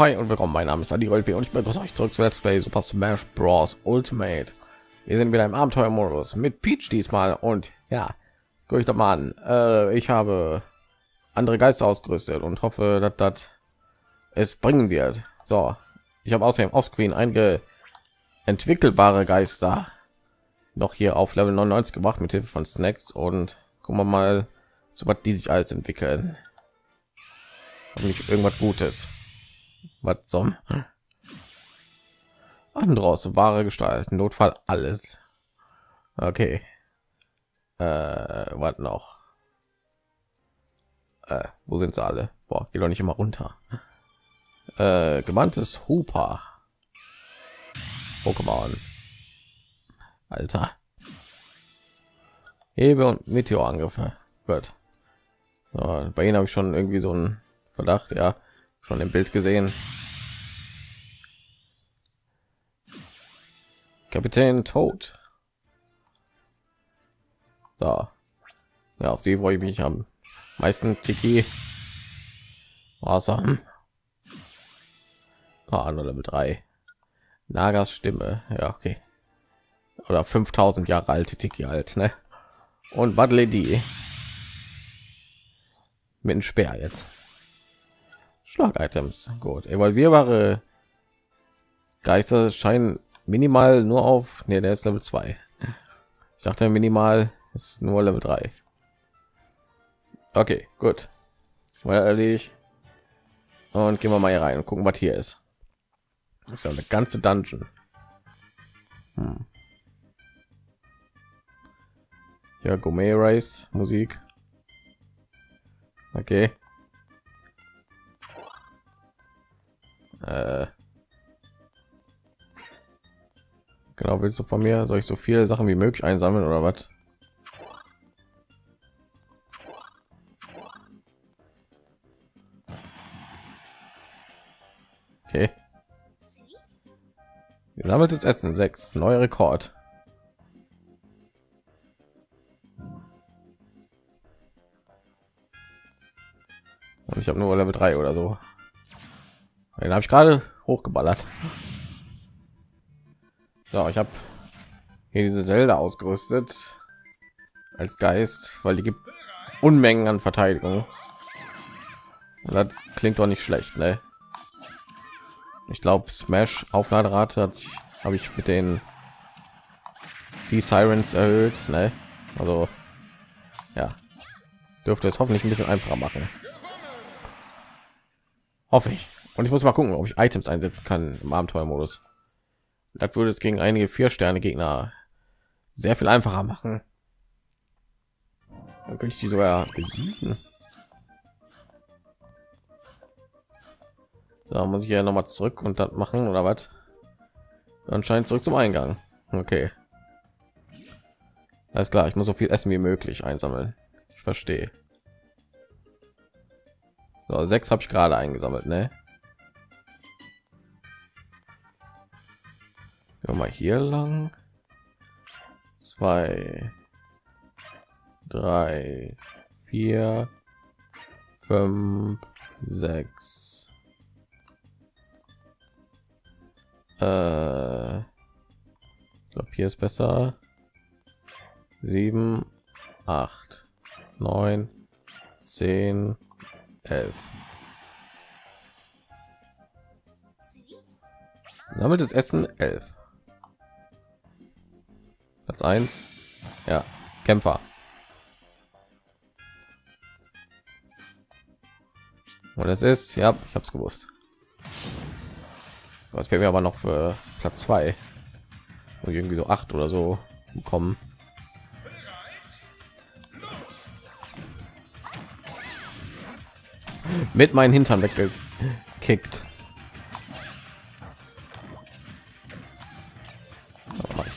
hi und willkommen. Mein Name ist Adi Rolpe und ich begrüße euch zurück zu Let's Play Super Smash Bros. Ultimate. Wir sind wieder im Abenteuermodus mit Peach diesmal und ja, guck ich doch mal an. Äh, ich habe andere Geister ausgerüstet und hoffe, dass das es bringen wird. So, ich habe außerdem auf Screen einige entwickelbare Geister noch hier auf Level 99 gemacht mit Hilfe von Snacks und gucken wir mal, so was die sich alles entwickeln. Nicht irgendwas Gutes was zum Andros wahre Gestalt, Notfall alles. Okay. Äh, was noch? Äh, wo sind sie alle? Boah, geht doch nicht immer runter. Äh, gemanntes Hooper. Pokémon. Alter. Hebe und Meteorangriffe. Gut. So, bei ihnen habe ich schon irgendwie so einen Verdacht, ja schon im Bild gesehen. Kapitän tot. So. Ja, auf sie freue ich mich am meisten Tiki. Awesome. Ah, nur Level 3. Nagas Stimme. Ja, okay. Oder 5000 Jahre alte Tiki alt, ne? Und Badle die mit dem Speer jetzt. Schlag-Items. Gut. Evolvierbare Geister scheinen minimal nur auf. Ne, der ist Level 2. Ich dachte minimal ist nur Level 3. Okay, gut. Mal erledigt. Und gehen wir mal hier rein und gucken, was hier ist. Das ist ja eine ganze Dungeon. Hm. Ja, Gourmet Rice Musik. Okay. Äh, genau, willst du von mir? Soll ich so viele Sachen wie möglich einsammeln oder was? Okay. Gesammeltes Essen 6, neuer Rekord. Und ich habe nur Level 3 oder so. Den habe ich gerade hochgeballert. So, ich habe hier diese Zelda ausgerüstet als Geist, weil die gibt Unmengen an Verteidigung. Und das klingt doch nicht schlecht, ne? Ich glaube, Smash Aufladerate hat sich habe ich mit den Sea Sirens erhöht, ne? Also ja, dürfte es hoffentlich ein bisschen einfacher machen. Hoffe ich. Und ich muss mal gucken, ob ich Items einsetzen kann im Abenteuermodus. Das würde es gegen einige vier Sterne Gegner sehr viel einfacher machen. Dann könnte ich die sogar besiegen. Da muss ich ja noch mal zurück und das machen oder was? Anscheinend zurück zum Eingang. Okay. Alles klar, ich muss so viel Essen wie möglich einsammeln. Ich verstehe. So, sechs habe ich gerade eingesammelt, ne? Gehen mal hier lang. Zwei, drei, vier, fünf, sechs. Äh, glaube, hier ist besser. Sieben, acht, neun, zehn, elf. Sammelt das Essen elf. Platz 1. Ja, Kämpfer. Und es ist, ja, ich habe es gewusst. Was wäre aber noch für Platz 2 und irgendwie so acht oder so bekommen. Mit meinen Hintern weggekickt.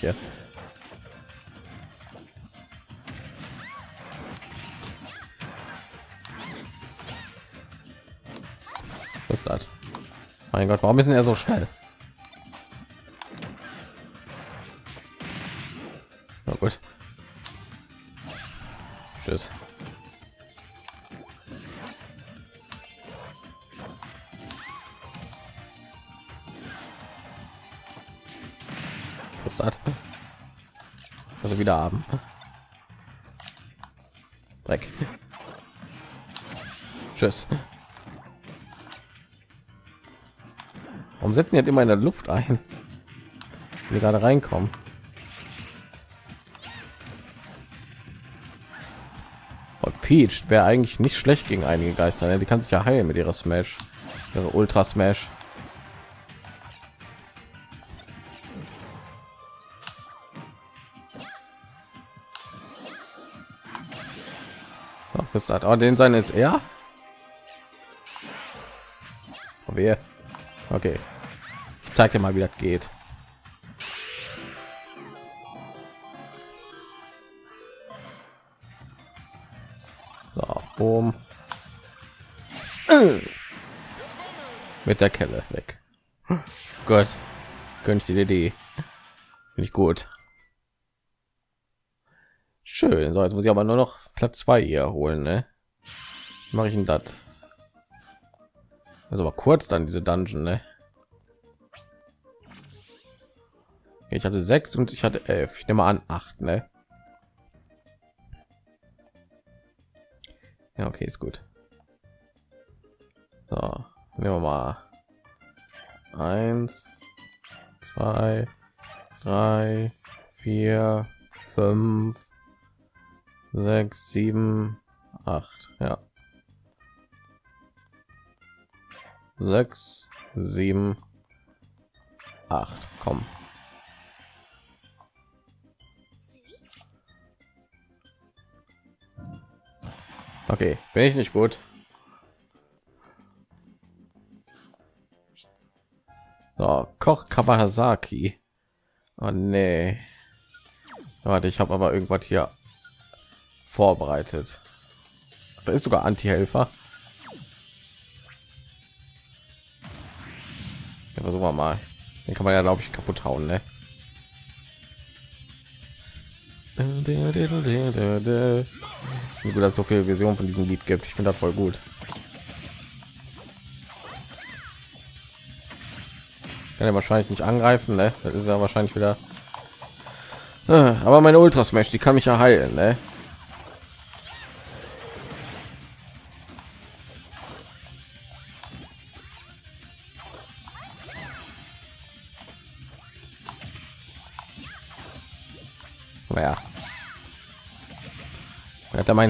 Hier? ist das? Mein Gott, warum ist er so schnell? Na gut. Tschüss. Was hat? Also wieder haben. Dreck. Tschüss. Warum setzen die halt immer in der Luft ein? Wir gerade reinkommen. Und Peach wäre eigentlich nicht schlecht gegen einige Geister. Ne? Die kann sich ja heilen mit ihrer Smash, ihre Ultra Smash. Bis das. Oh, den sein ist er. Oh? Okay. Zeig dir mal, wie das geht. So, boom. Mit der Kelle weg. Gott, die Idee. Finde ich gut. Schön. So, jetzt muss ich aber nur noch Platz zwei hier holen, ne? Mache ich denn das? Also aber kurz dann diese Dungeon, ne? Ich hatte sechs und ich hatte elf. Ich nehme an acht, ne? Ja, okay, ist gut. So, nehmen wir mal eins, zwei, drei, vier, fünf, sechs, sieben, acht. Ja. Sechs, sieben, acht. Komm. Okay, bin ich nicht gut. So, Koch Kawasaki. Oh nee. Warte, ich habe aber irgendwas hier vorbereitet. Da ist sogar Anti-Helfer. Ja, versuchen wir mal. Den kann man ja, glaube ich, kaputt hauen, ne? Wie gut, dass so viele Versionen von diesem Lied gibt. Ich finde das voll gut. Kann er wahrscheinlich nicht angreifen, ne? Das ist ja wahrscheinlich wieder. Ah, aber meine Ultra Smash, die kann mich ja heilen, ne?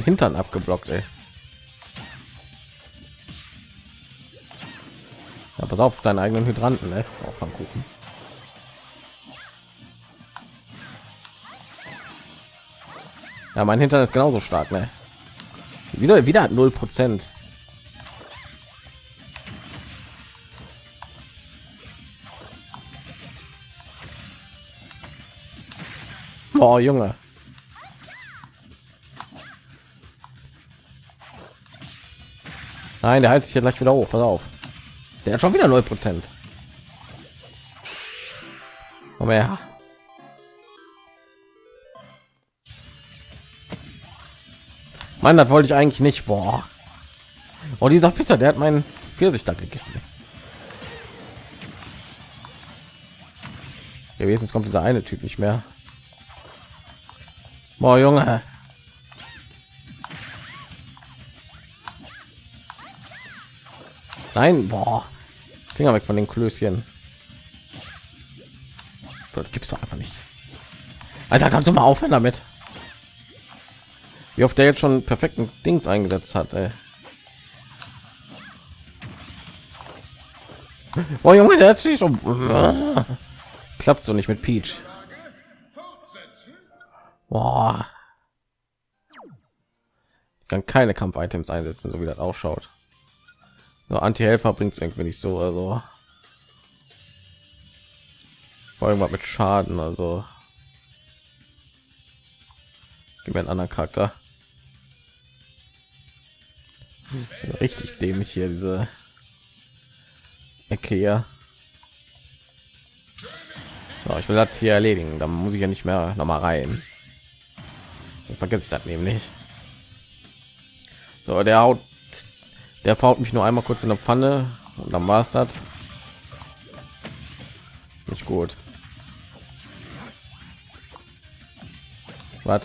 Hintern abgeblockt, ey. Ja, pass auf deinen eigenen Hydranten, ne? Auch vom Kuchen. Ja, mein Hintern ist genauso stark, ne? Wieder, wieder hat null Prozent. Oh, Junge. Nein, der hält sich ja gleich wieder hoch. Pass auf. Der hat schon wieder 0 Prozent. Komm. Mann, das wollte ich eigentlich nicht. Boah. Oh, dieser Pisser, der hat meinen Pfirsich da gegessen. Ja, kommt dieser eine Typ nicht mehr. Boah, Junge. Nein, boah. Finger weg von den Klößchen. Das gibt's doch einfach nicht. Alter, kannst du mal aufhören damit? Wie oft der jetzt schon perfekten Dings eingesetzt hat, ey. Oh Junge, der sich schon klappt so nicht mit Peach. Boah. Ich kann keine Kampf-Items einsetzen, so wie das ausschaut. So, Anti-Helfer bringt es irgendwie nicht so, also irgendwas mit Schaden, also gib mir einen anderen Charakter. Richtig dämlich hier diese Ecke hier. So, ich will das hier erledigen, dann muss ich ja nicht mehr noch mal rein. Vergesse ich das nämlich. So, der haut der haut mich nur einmal kurz in der Pfanne und dann war es das. Nicht gut. Was?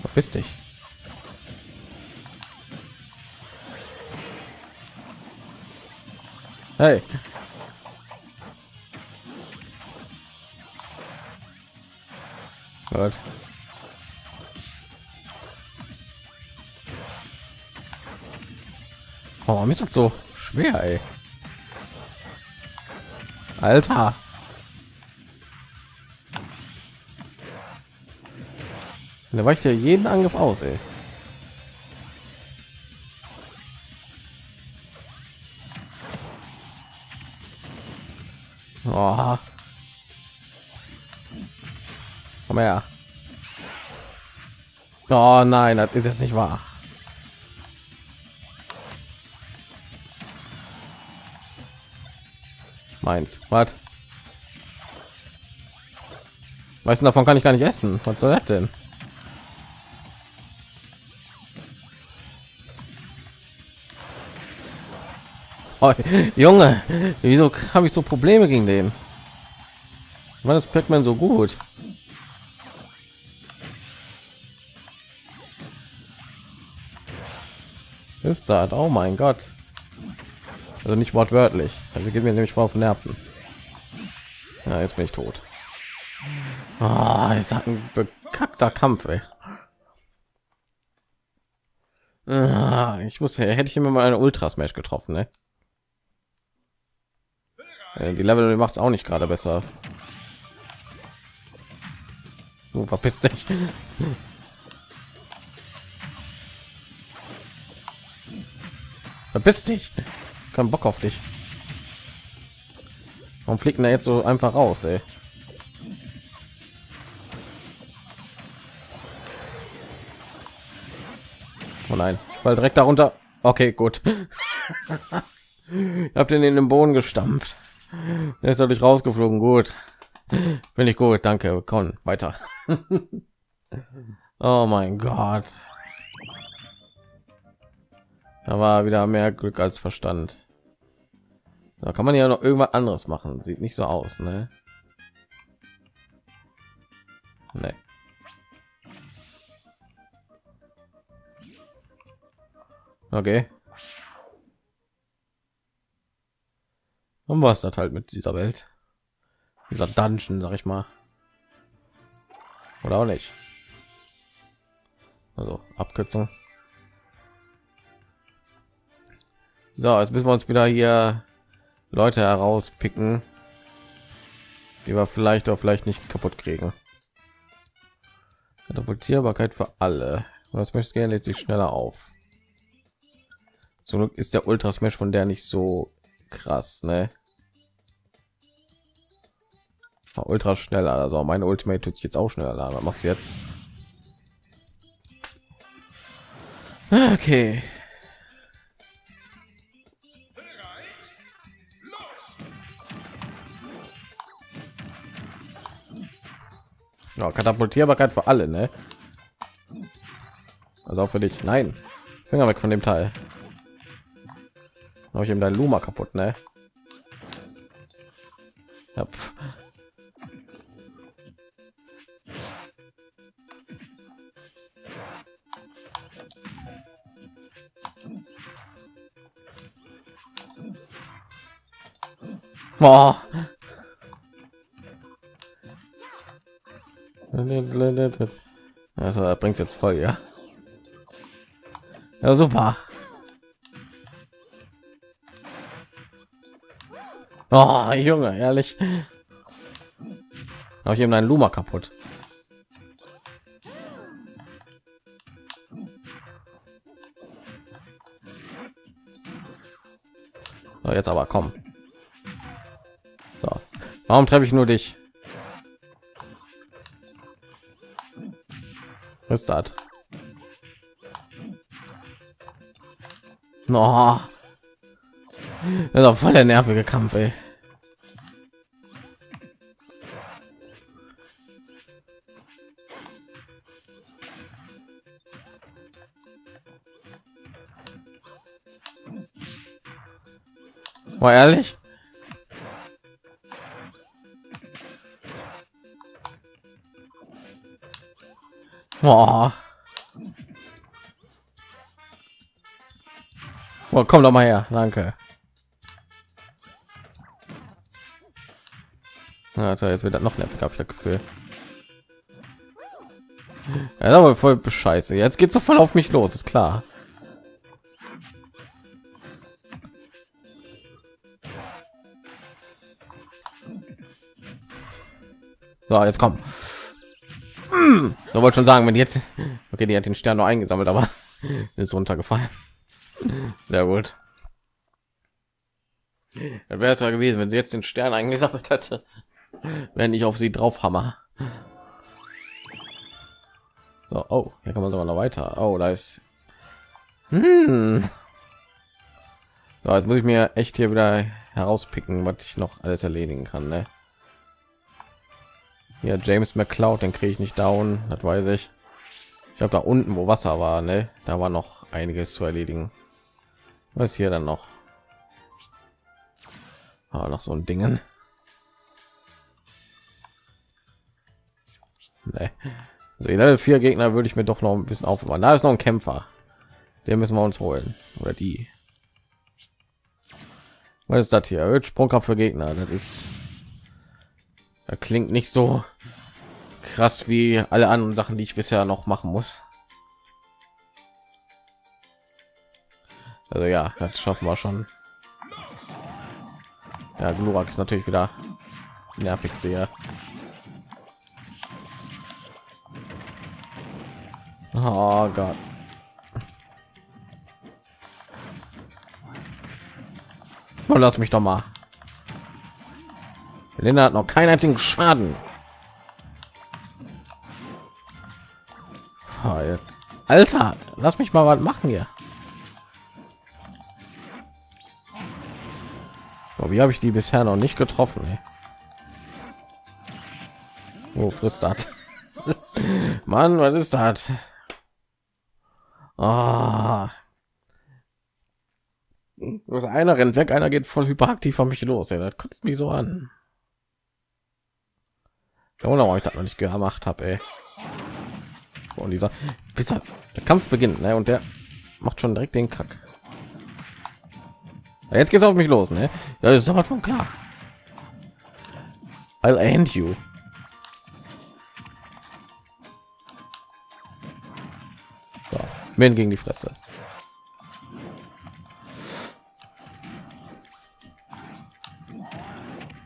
Verpiss dich. Hey. Gut. Oh, warum ist das so schwer, ey? Alter. Da weicht ja jeden Angriff aus, ey. Oh. Komm her. Oh nein, das ist jetzt nicht wahr. Meins. Was? Du, davon kann ich gar nicht essen. Was soll das denn? Oh, Junge, wieso habe ich so Probleme gegen den? War das Pac-Man so gut? Ist das? Oh mein Gott. Also nicht wortwörtlich. Also geht mir nämlich vor auf Nerven. Ja, jetzt bin ich tot. Ich sag ein bekackter Kampf, ey. Ah, ich wusste, hätte ich immer mal eine Ultra Smash getroffen, ne? Die Level macht es auch nicht gerade besser. Du verpiss dich. Verpiss dich. Kein Bock auf dich. Warum fliegt er jetzt so einfach raus, ey? Oh nein, weil direkt darunter. Okay, gut. Habt den in den Boden gestampft. Er ist natürlich rausgeflogen. Gut. Bin ich gut. Danke. Komm, weiter. oh mein Gott. Da war wieder mehr Glück als Verstand. Da kann man ja noch irgendwas anderes machen. Sieht nicht so aus, ne? Nee. Okay. Und was das halt mit dieser Welt? Dieser Dungeon, sag ich mal. Oder auch nicht. Also Abkürzung. So, jetzt müssen wir uns wieder hier Leute herauspicken, die wir vielleicht auch vielleicht nicht kaputt kriegen. Katapultierbarkeit für alle. Was möchtest gerne lädt sich schneller auf. So ist der Ultra Smash von der nicht so krass, ne? Ultra schnell, also meine Ultimate tut sich jetzt auch schneller. Was machst du jetzt? Okay. Ja, Katapultierbarkeit für alle, ne? Also auch für dich. Nein, Finger weg von dem Teil. Habe ich ihm dein Luma kaputt, ne? Ja, Boah. Also er bringt jetzt voll, ja. Ja, super. Oh, Junge, ehrlich. Habe ich eben einen Luma kaputt. So, jetzt aber komm. So. Warum treffe ich nur dich? Was ist das? No. Das ist auch voll der nervige Kampf, ey. Mal ehrlich. Boah. Boah, komm doch mal her, danke. Alter, jetzt wird das noch nervig, habe ich das Gefühl. Ja, aber voll bescheiße. Jetzt geht's so voll auf mich los, ist klar. So, jetzt komm. Hm, so wollte schon sagen, wenn jetzt okay, die hat den Stern nur eingesammelt, aber ist runtergefallen. Sehr gut. Dann wäre es ja gewesen, wenn sie jetzt den Stern eingesammelt hätte, wenn ich auf sie drauf hammer. So, oh, hier kann man sogar noch weiter. Oh, da ist. Hm. So, jetzt muss ich mir echt hier wieder herauspicken, was ich noch alles erledigen kann. Ne? Ja, James McCloud, den kriege ich nicht down, das weiß ich. Ich glaube, da unten, wo Wasser war, ne, da war noch einiges zu erledigen. Was hier dann noch? Ah, noch so ein Dingen. Nee. Also Level 4 Gegner würde ich mir doch noch ein bisschen aufbauen. Da ist noch ein Kämpfer. Den müssen wir uns holen. Oder die. Was ist das hier? Erhöht Sprungkraft für Gegner. Das ist das klingt nicht so krass wie alle anderen Sachen, die ich bisher noch machen muss. Also ja, das schaffen wir schon. Ja, Glurak ist natürlich wieder nervigste hier. Oh Gott. Oh, lass mich doch mal. Linda hat noch keinen einzigen Schaden. Alter, lass mich mal was machen hier. Oh, wie habe ich die bisher noch nicht getroffen? Wo frisst das? Mann, was ist das? Oh. Einer rennt weg, einer geht voll hyperaktiv von mich los. Ey. Das kotzt mich so an. Genau, ich das noch nicht gemacht habe, Und dieser bis der Kampf beginnt, ne? Und der macht schon direkt den Kack. Jetzt geht's auf mich los, ne? Das ist aber von klar. I'll end you. So, Min gegen die Fresse.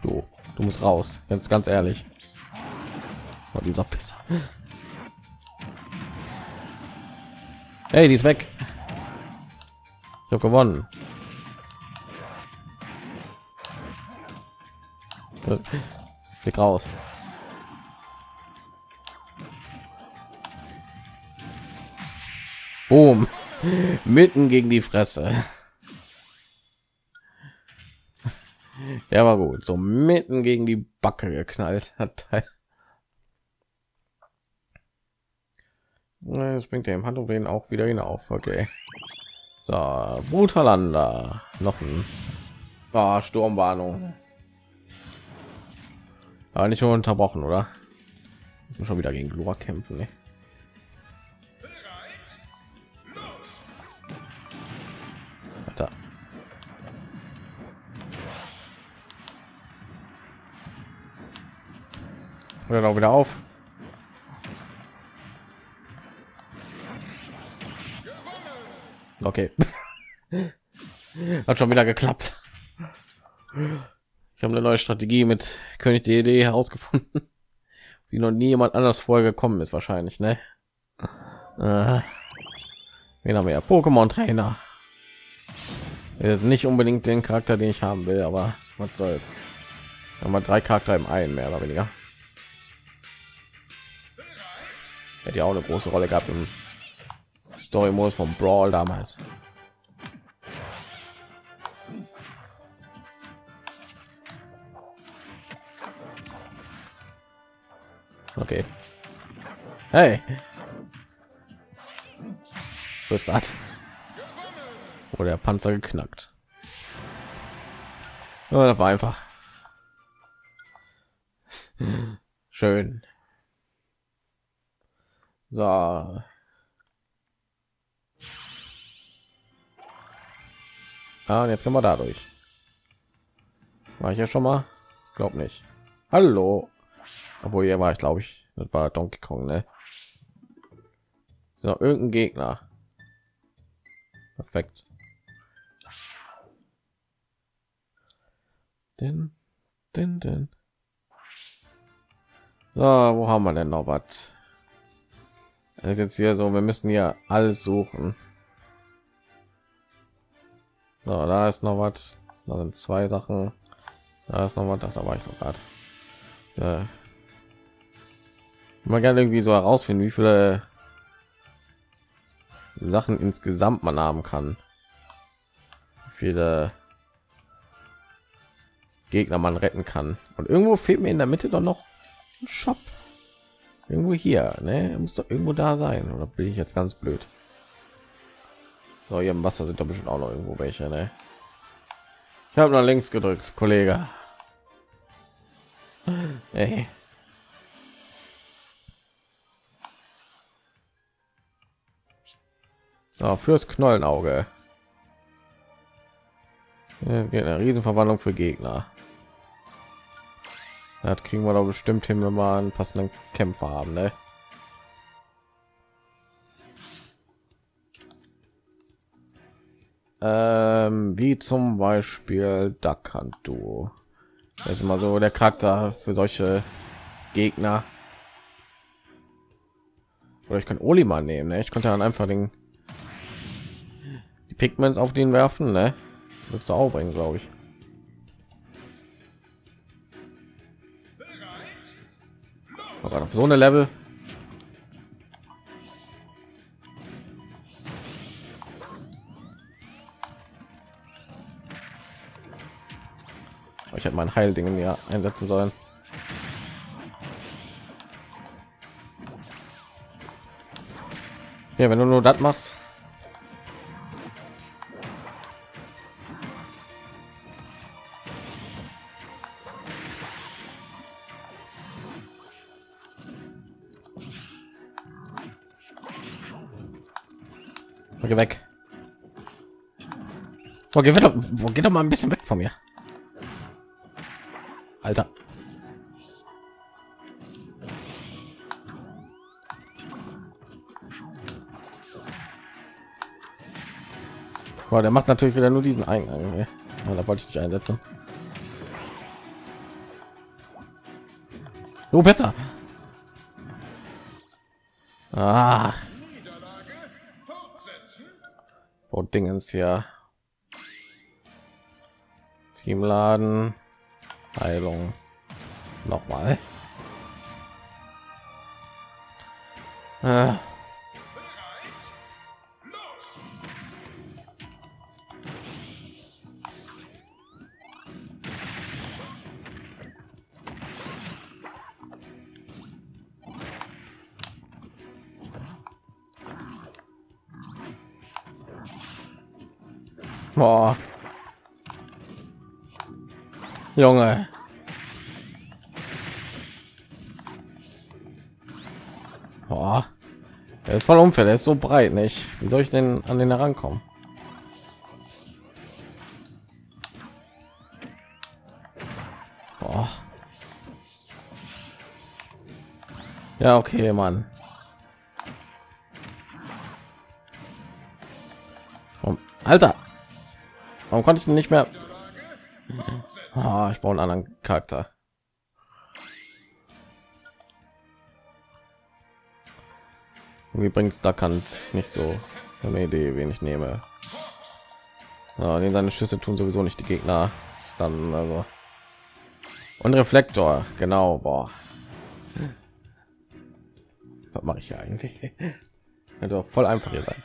Du, du musst raus. Jetzt ganz ehrlich. Oh, dieser Pisser. Hey, die ist weg. Ich habe gewonnen. Flieg raus. Boom. Mitten gegen die Fresse. Ja, war gut. So mitten gegen die Backe geknallt hat. Das bringt dem Handumdrehen auch wieder hinauf. Okay. So, Brutalanda. Noch ein oh, Sturmwarnung. Aber nicht unterbrochen, oder? schon wieder gegen Glura kämpfen. Ne? Hört auch wieder auf. Okay. Hat schon wieder geklappt. Ich habe eine neue Strategie mit König Idee herausgefunden, wie noch nie jemand anders vorher gekommen ist wahrscheinlich, ne? Äh, wen haben wir ja? Pokémon Trainer. ist nicht unbedingt den Charakter, den ich haben will, aber was soll's. Haben wir drei Charakter im einen mehr oder weniger. Hätte ja auch eine große Rolle gehabt im Story Modus vom Brawl damals. Okay. Hey. Was hat? Oder der Panzer geknackt. Ja, das war einfach schön. So. Ah, und jetzt können wir dadurch. War ich ja schon mal? Glaub nicht. Hallo. Obwohl hier war ich, glaube ich, das war Donkey Kong, ne? So, irgendein Gegner. Perfekt. Den, den, den. So, wo haben wir denn noch was? Ist jetzt hier so, wir müssen hier alles suchen. So, da ist noch was. Da sind zwei Sachen. Da ist noch was. Da war ich noch gerade. Ja. Man gerne irgendwie so herausfinden, wie viele Sachen insgesamt man haben kann. Wie viele Gegner man retten kann. Und irgendwo fehlt mir in der Mitte doch noch ein Shop. Irgendwo hier, ne? Muss doch irgendwo da sein. Oder bin ich jetzt ganz blöd? So, hier im Wasser sind doch bestimmt auch noch irgendwo welche, ne? Ich habe nach links gedrückt, Kollege. Hey. So, fürs Knollenauge. Eine Riesenverwandlung für Gegner. Das kriegen wir doch bestimmt hin, wenn wir einen passenden Kämpfer haben, ne? Ähm, wie zum Beispiel Dakanto. Das ist immer so der Charakter für solche Gegner. Oder ich kann Olima nehmen, ne? Ich konnte dann einfach den die Pigments auf den werfen, ne? Du auch bringen, glaube ich. Oh auf so eine Level. Ich hätte mein Heilding ja einsetzen sollen. Ja, wenn du nur das machst, Geh weg. Wo geht doch, wo geht doch mal ein bisschen weg von mir. Alter. Boah, der macht natürlich wieder nur diesen Eingang. Ja, da wollte ich nicht einsetzen. Du besser. Ah. Und Dingens hier. Teamladen. Heilung. Nochmal. Äh. Junge. Boah. Er ist voll unfair, der ist so breit, nicht? Wie soll ich denn an den herankommen? Boah. Ja, okay, Mann. Alter. Warum konnte ich nicht mehr? Oh, ich brauche einen anderen Charakter. Wie bringt da kann nicht so eine Idee, wen ich nehme. Ja, den seine Schüsse tun sowieso nicht die Gegner. Ist dann also und Reflektor, genau. Boah. Was mache ich hier eigentlich? Hätte voll einfach hier sein.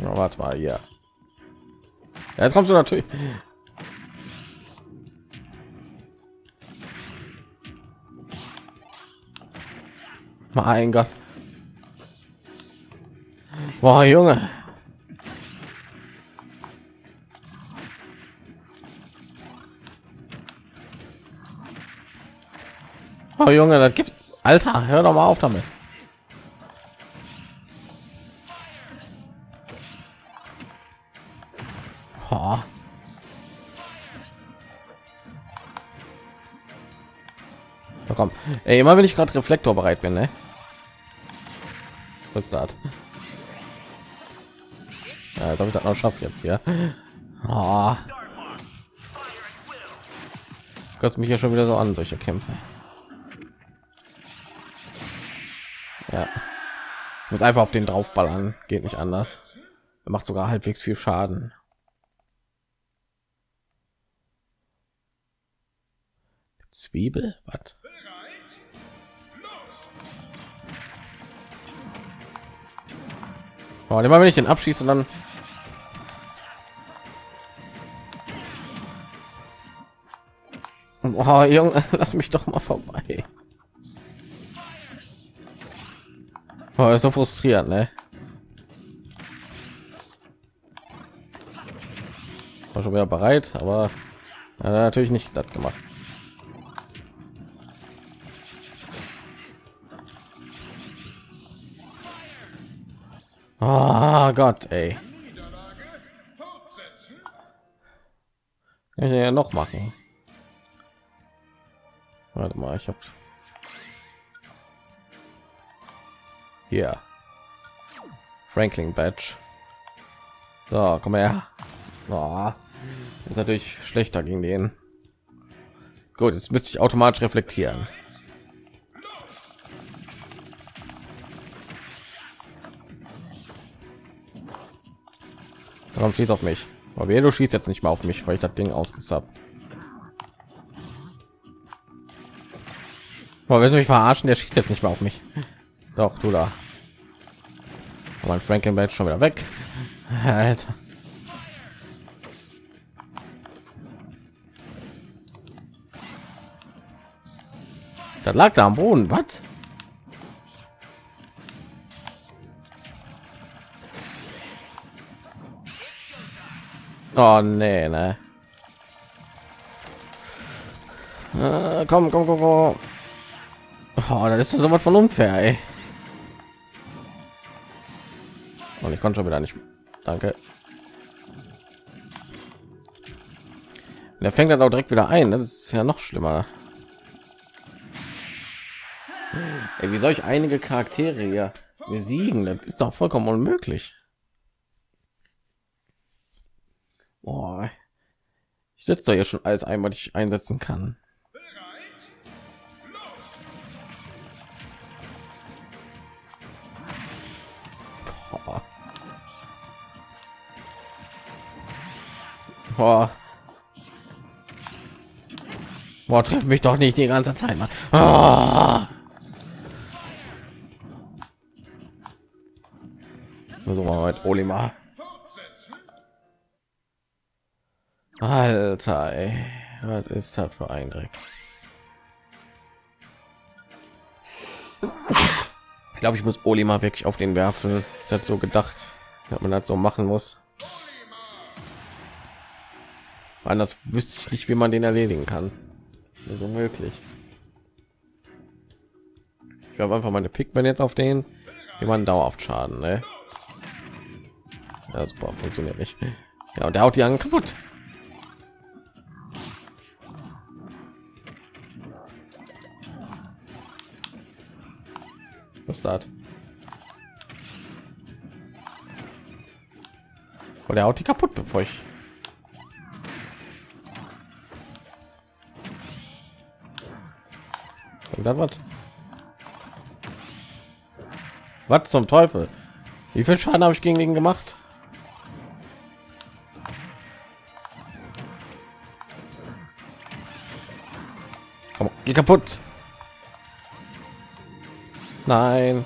Ja, warte mal, ja. Jetzt kommst du natürlich. Mein Gott. war Junge. Oh Junge, das gibt Alter, hör doch mal auf damit. Ey, immer wenn ich gerade Reflektor bereit bin, ne? Was ist das? Ja, jetzt habe ich das noch schafft jetzt hier. Oh. Gott mich ja schon wieder so an solche Kämpfe. Ja. Muss einfach auf den draufballern, geht nicht anders. Er macht sogar halbwegs viel Schaden. Zwiebel, was? Oh, immer wenn ich den abschieße, dann Oh, Junge, lass mich doch mal vorbei. Oh, ist so frustrierend, ne? War schon wieder bereit, aber ja, natürlich nicht glatt gemacht. Oh Gott, ey. Kann ich ja noch machen. Warte mal, ich habe hier Franklin Badge. So, komm her. Oh, ist natürlich schlechter gegen den. Gut, jetzt müsste ich automatisch reflektieren. Warum schießt auf mich? Aber du schießt jetzt nicht mal auf mich, weil ich das Ding ausgesappt. Boah, willst du mich verarschen? Der schießt jetzt nicht mehr auf mich. Doch, du da. Mein Franklin bleibt schon wieder weg. Alter. Das lag da am Boden. Was? Oh nee, ne. Äh, komm, komm, komm, komm. Oh, das ist so was von unfair, ey. Und ich konnte schon wieder nicht. Danke. Der fängt dann auch direkt wieder ein. Ne? Das ist ja noch schlimmer. Ey, wie soll ich einige Charaktere hier besiegen? Das ist doch vollkommen unmöglich. Boah. Ich setze ja schon alles ein, was ich einsetzen kann. Boah. Boah, treff mich doch nicht die ganze Zeit mal. Ah. So mal mit Olimar. Alter, ey. was ist das für ein Dreck? Ich glaube, ich muss Olimar wirklich auf den werfen. Das hat so gedacht, dass man das so machen muss. Anders wüsste ich nicht, wie man den erledigen kann. Also möglich. Ich habe einfach meine Pikmin jetzt auf den, die man dauerhaft Schaden. Ne? Ja, super, funktioniert nicht. Ja, und der haut die an kaputt. Das? Und der haut die kaputt, bevor ich Und was? Was zum Teufel? Wie viel Schaden habe ich gegen ihn gemacht? Komm, geh kaputt. Nein.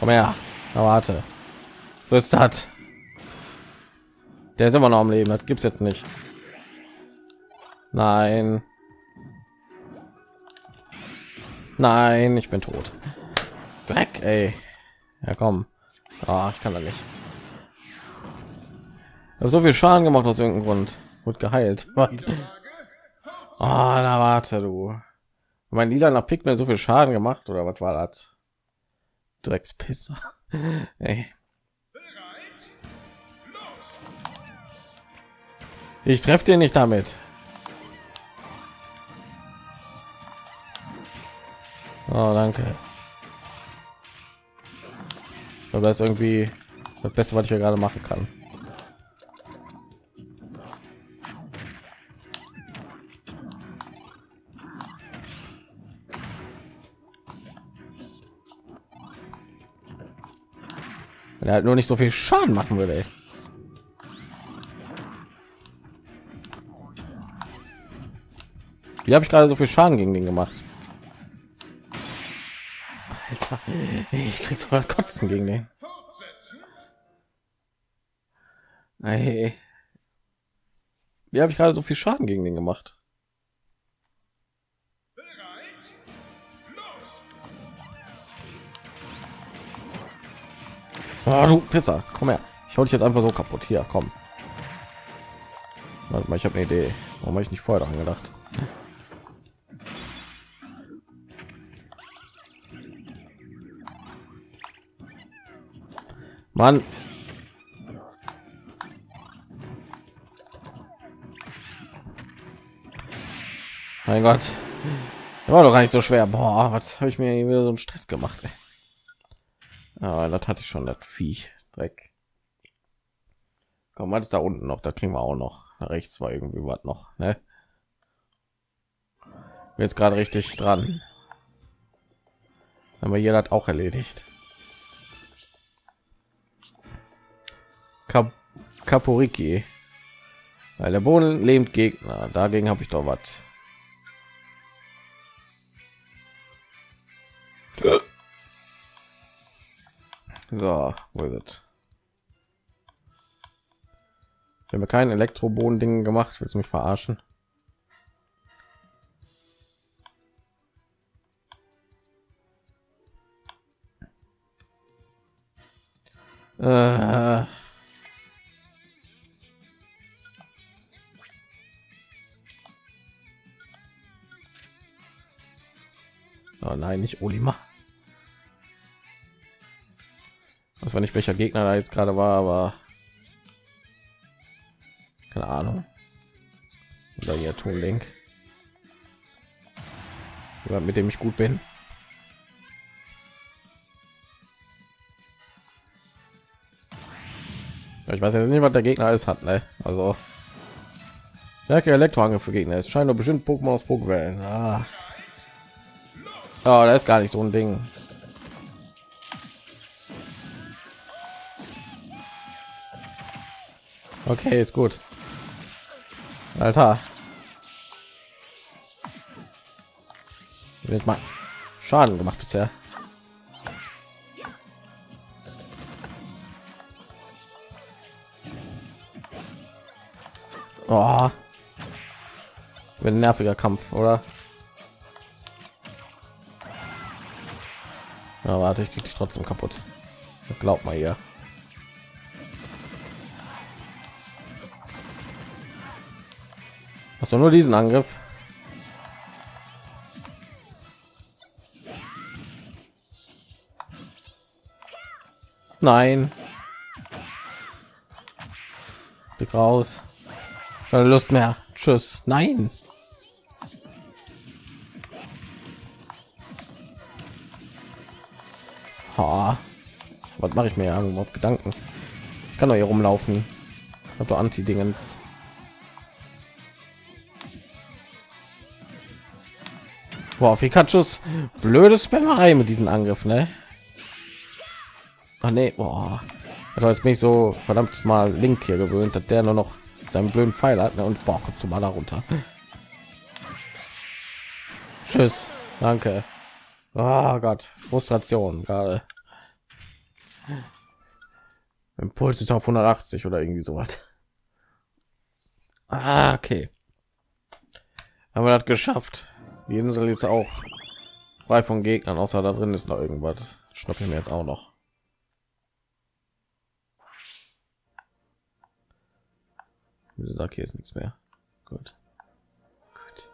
Komm her. Na, warte. So ist das. Der ist immer noch am Leben. Das gibt's jetzt nicht. Nein. Nein, ich bin tot. Dreck, ey. Ja, komm. Ah, ich kann da nicht. so viel Schaden gemacht aus irgendeinem Grund. Wird geheilt. Was? Oh, na warte du. Mein lila nach Pigment so viel Schaden gemacht oder was war das? Dreckspisser. Ey. Ich treffe den nicht damit. Oh, danke. Aber das ist irgendwie das Beste, was ich ja gerade machen kann. Wenn er halt nur nicht so viel Schaden machen würde. Ey. Wie habe ich gerade so viel Schaden gegen den gemacht? Alter, ich krieg so Kotzen gegen den. Hey. Wie habe ich gerade so viel Schaden gegen den gemacht? Oh, du Pisser, komm her. Ich hau dich jetzt einfach so kaputt. Hier, komm. Warte mal, ich habe eine Idee. Warum habe ich nicht vorher daran gedacht? Mann. Mein Gott. War doch gar nicht so schwer. Boah, was habe ich mir wieder so einen Stress gemacht? Ey. Ja, das hatte ich schon, das Viech. Dreck. Komm, was ist da unten noch? Da kriegen wir auch noch. Da rechts war irgendwie was noch, ne? Jetzt gerade richtig dran. Aber hier hat auch erledigt. Kap Kaporiki. Weil der Boden lebt Gegner. Dagegen habe ich doch was. So, wo ist es? Ich habe kein Elektroboden Ding gemacht. Willst du mich verarschen? Äh. Oh nein, nicht Olima. Das war nicht welcher Gegner da jetzt gerade war, aber keine Ahnung. Oder hier Tool Link. mit dem ich gut bin. Ich weiß jetzt nicht, was der Gegner alles hat, ne? Also Stärke Elektroangriff für Gegner. Es scheint nur bestimmt Pokémon aus Pokébällen. Ah. Oh, da ist gar nicht so ein Ding. Okay, ist gut. Alter. Wird mal Schaden gemacht bisher. Oh. Wird ein nerviger Kampf, oder? Ja, warte, ich krieg dich trotzdem kaputt. Glaub mal hier. Hast du nur diesen Angriff? Nein. Blick raus. Keine Lust mehr. Tschüss. Nein. Ha. Was mache ich mir ja überhaupt Gedanken? Ich kann doch hier rumlaufen. Ich habe doch Anti-Dingens. Boah, Pikachus blöde Spammerei mit diesen Angriff, ne? Ach nee, boah. Also jetzt bin ich so verdammt mal Link hier gewöhnt, dass der nur noch seinen blöden Pfeil hat ne? und boah, kommt zum Mal runter. Tschüss, danke. Oh Gott, Frustration gerade. Impuls ist auf 180 oder irgendwie so was. Ah, okay. Haben wir das geschafft. Die Insel ist auch frei von Gegnern, außer da drin ist noch irgendwas. Schnappe ich mir jetzt auch noch. Wie gesagt, hier ist nichts mehr. Gut. Gut.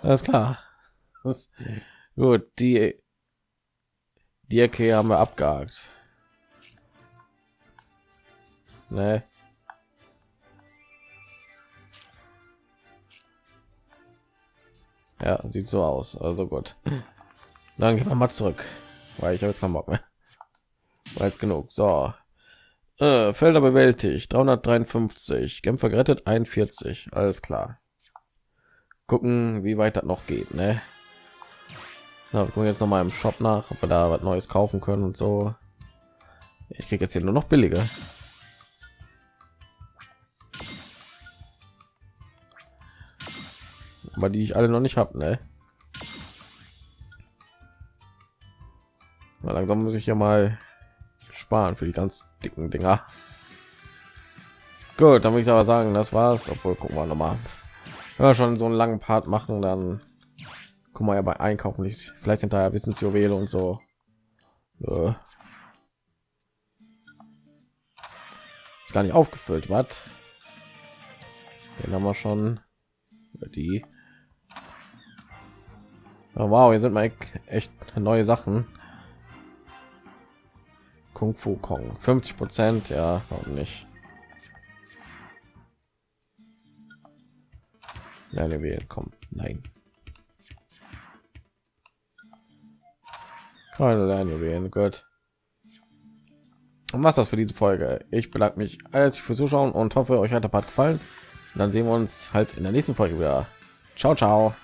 Alles klar. Das, gut, die die Ecke haben wir abgehakt. Ne. Ja, sieht so aus. Also gut. Dann gehen wir mal zurück, weil ich habe jetzt keinen Bock mehr. War genug. So. Äh, Felder bewältigt 353, Kämpfer gerettet 41. Alles klar. Gucken, wie weit das noch geht, ne? Na, wir gucken jetzt noch mal im Shop nach, ob wir da was Neues kaufen können und so. Ich kriege jetzt hier nur noch billige. Aber die ich alle noch nicht habe, ne? Langsam muss ich ja mal sparen für die ganz dicken Dinger. Gut, dann würde ich aber sagen, das war's. Obwohl, gucken wir noch mal. Wir schon so einen langen Part machen, dann guck mal ja bei einkaufen nicht vielleicht hinterher wissensjuwele und so ja. ist gar nicht aufgefüllt was den haben wir schon die oh, wow hier sind mal echt neue sachen kung fu kong 50 prozent ja warum nicht Nein, wir kommen. Nein. Keine Lernjuwelen, gut. Und was das für diese Folge. Ich bedanke mich herzlich für Zuschauen und hoffe, euch hat der Part gefallen. Und dann sehen wir uns halt in der nächsten Folge wieder. Ciao, ciao.